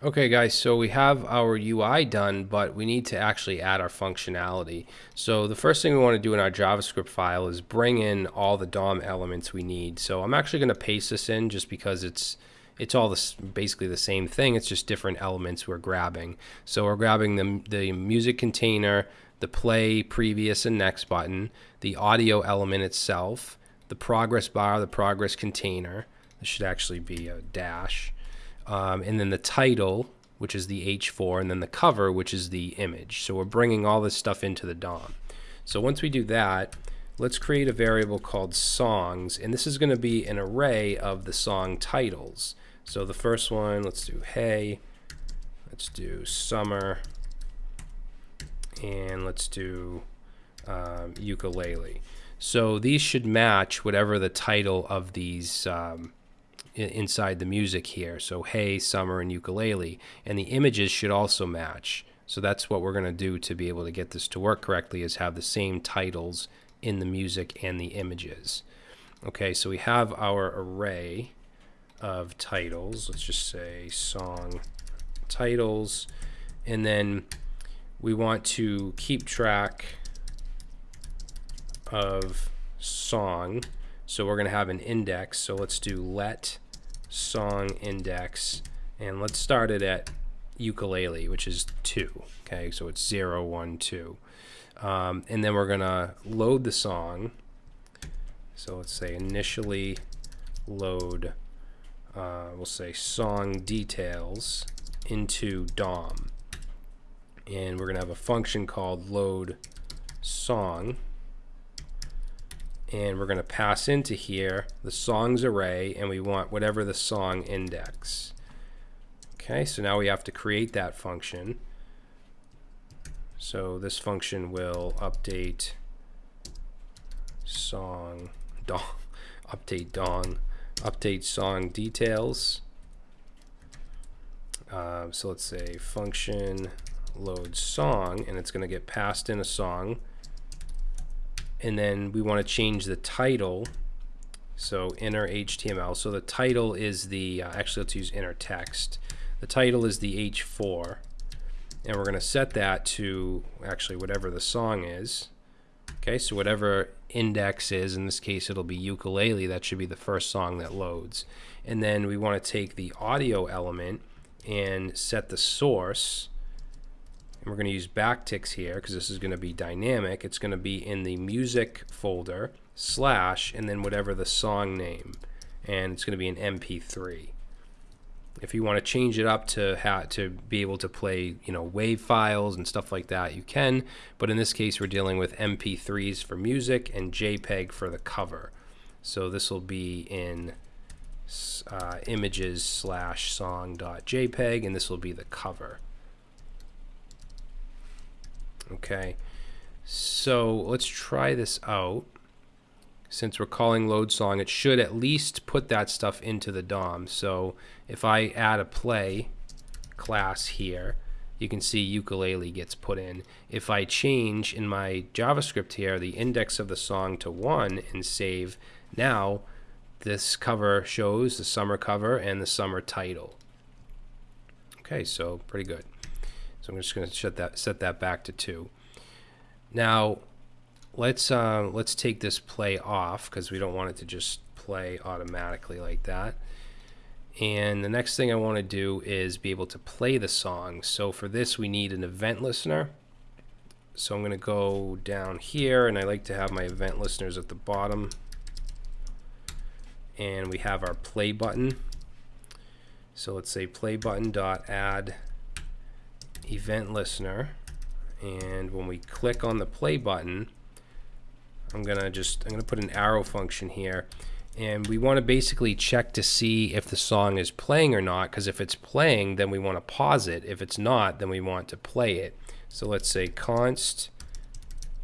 Okay guys, so we have our UI done, but we need to actually add our functionality. So the first thing we want to do in our JavaScript file is bring in all the DOM elements we need. So I'm actually going to paste this in just because it's it's all this, basically the same thing. It's just different elements we're grabbing. So we're grabbing the, the music container, the play, previous, and next button, the audio element itself, the progress bar, the progress container. This should actually be a dash um, and then the title, which is the H4, and then the cover, which is the image. So we're bringing all this stuff into the DOM. So once we do that, let's create a variable called songs, and this is going to be an array of the song titles. So the first one, let's do hey, let's do summer, and let's do um, ukulele. So these should match whatever the title of these um, inside the music here. So hey, summer, and ukulele. And the images should also match. So that's what we're going to do to be able to get this to work correctly is have the same titles in the music and the images. Okay, so we have our array of titles. Let's just say song titles. And then we want to keep track of song. So we're going to have an index. So let's do let song index and let's start it at ukulele which is 2 okay? So it's 0 1 2 um, and then we're gonna load the song. So let's say initially load uh, we'll say song details into DOM and we're gonna have a function called load song and we're going to pass into here the songs array and we want whatever the song index. Okay so now we have to create that function. So this function will update song dong update dong update song details. Uh, so let's say function load song and it's going to get passed in a song and then we want to change the title so inner HTML so the title is the uh, actually let's use inner text. The title is the H4 and we're going to set that to actually whatever the song is. Okay so whatever index is in this case it'll be ukulele. That should be the first song that loads. And then we want to take the audio element and set the source we're going to use backticks here because this is going to be dynamic. It's going to be in the music folder slash and then whatever the song name. And it's going to be an MP3. If you want to change it up to to be able to play, you know, wave files and stuff like that, you can. But in this case, we're dealing with MP3s for music and JPEG for the cover. So this will be in uh, images slash song dot JPEG, and this will be the cover. Okay, so let's try this out. Since we're calling load song, it should at least put that stuff into the DOM. So if I add a play class here, you can see ukulele gets put in. If I change in my JavaScript here the index of the song to 1 and save, now this cover shows the summer cover and the summer title. Okay, so pretty good. So I'm just going to set that set that back to two. Now, let's uh, let's take this play off because we don't want it to just play automatically like that. And the next thing I want to do is be able to play the song. So for this, we need an event listener. So I'm going to go down here, and I like to have my event listeners at the bottom. And we have our play button. So let's say play button dot add event listener. And when we click on the play button I'm gonna just I'm gonna put an arrow function here. And we want to basically check to see if the song is playing or not because if it's playing then we want to pause it. If it's not then we want to play it. So let's say const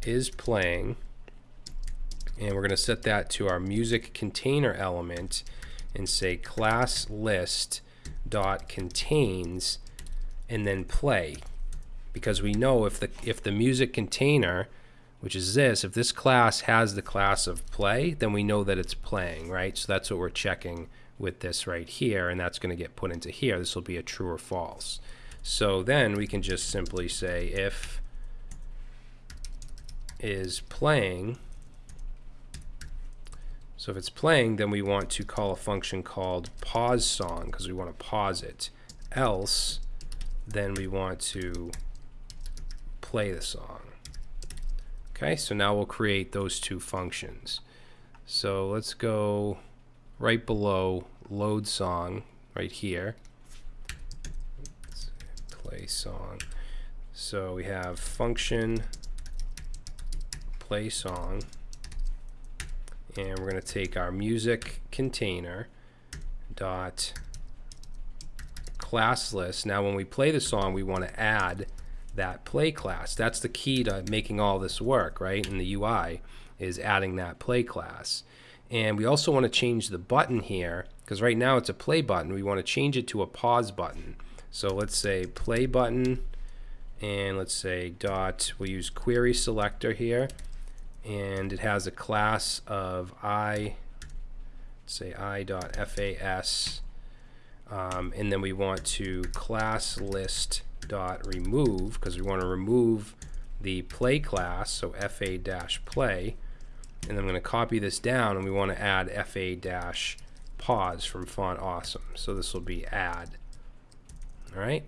is playing and we're going to set that to our music container element and say class list dot contains and then play because we know if the if the music container which is this if this class has the class of play then we know that it's playing right so that's what we're checking with this right here, and that's going to get put into here. This will be a true or false. So then we can just simply say if is playing, so if it's playing, then we want to call a function called pause song because we want to pause it. Else, then we want to play the song. Okay, so now we'll create those two functions. So let's go right below load song right here. play song. So we have function play song and we're going to take our music container dot class list. Now when we play the song we want to add that play class. That's the key to making all this work, right? In the UI is adding that play class. And we also want to change the button here because right now it's a play button. We want to change it to a pause button. So let's say play button and let's say dot, we'll use query selector here and it has a class of i, let's say i dot fas um, and then we want to class list dot remove because we want to remove the play class so fa dash play. And I'm going to copy this down and we want to add fa dash pause from font awesome. So this will be add. All right?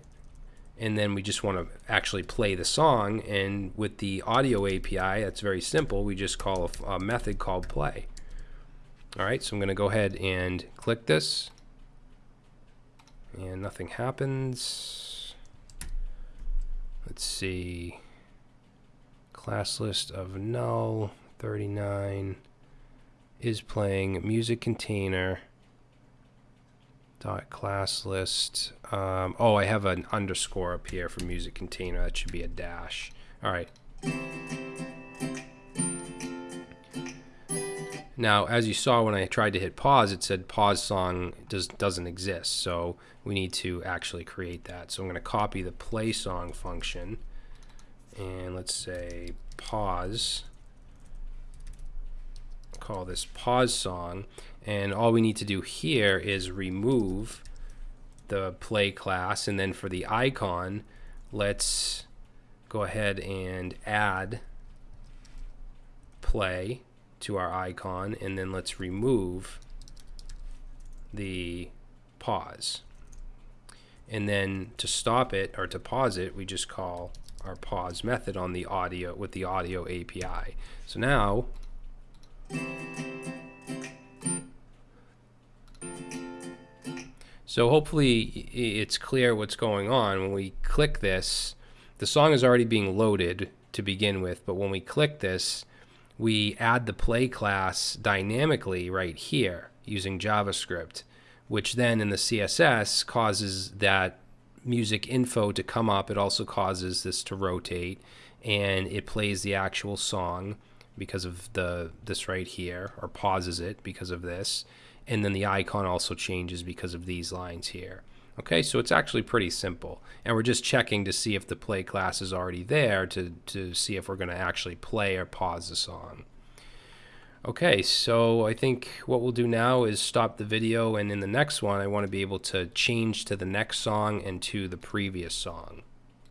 And then we just want to actually play the song and with the audio API that's very simple. We just call a, a method called play. All right? So I'm going to go ahead and click this and nothing happens. Let's see. Class list of null 39 is playing music container. Dot class list. Um, oh I have an underscore up here for music container. That should be a dash. All right now as you saw when I tried to hit pause it said pause song does doesn't exist. So we need to actually create that. So I'm going to copy the play song function. And let's say pause. Call this pause song. And all we need to do here is remove the play class. And then for the icon let's go ahead and add play to our icon and then let's remove the pause and then to stop it or to pause it we just call our pause method on the audio with the audio API so now so hopefully it's clear what's going on. When we click this, the song is already being loaded to begin with, but when we click this, we add the play class dynamically right here using JavaScript, which then in the CSS causes that music info to come up. It also causes this to rotate and it plays the actual song because of the this right here or pauses it because of this and then the icon also changes because of these lines here okay so it's actually pretty simple. And we're just checking to see if the play class is already there to, to see if we're going to actually play or pause the song okay so I think what we'll do now is stop the video and in the next one I want to be able to change to the next song and to the previous song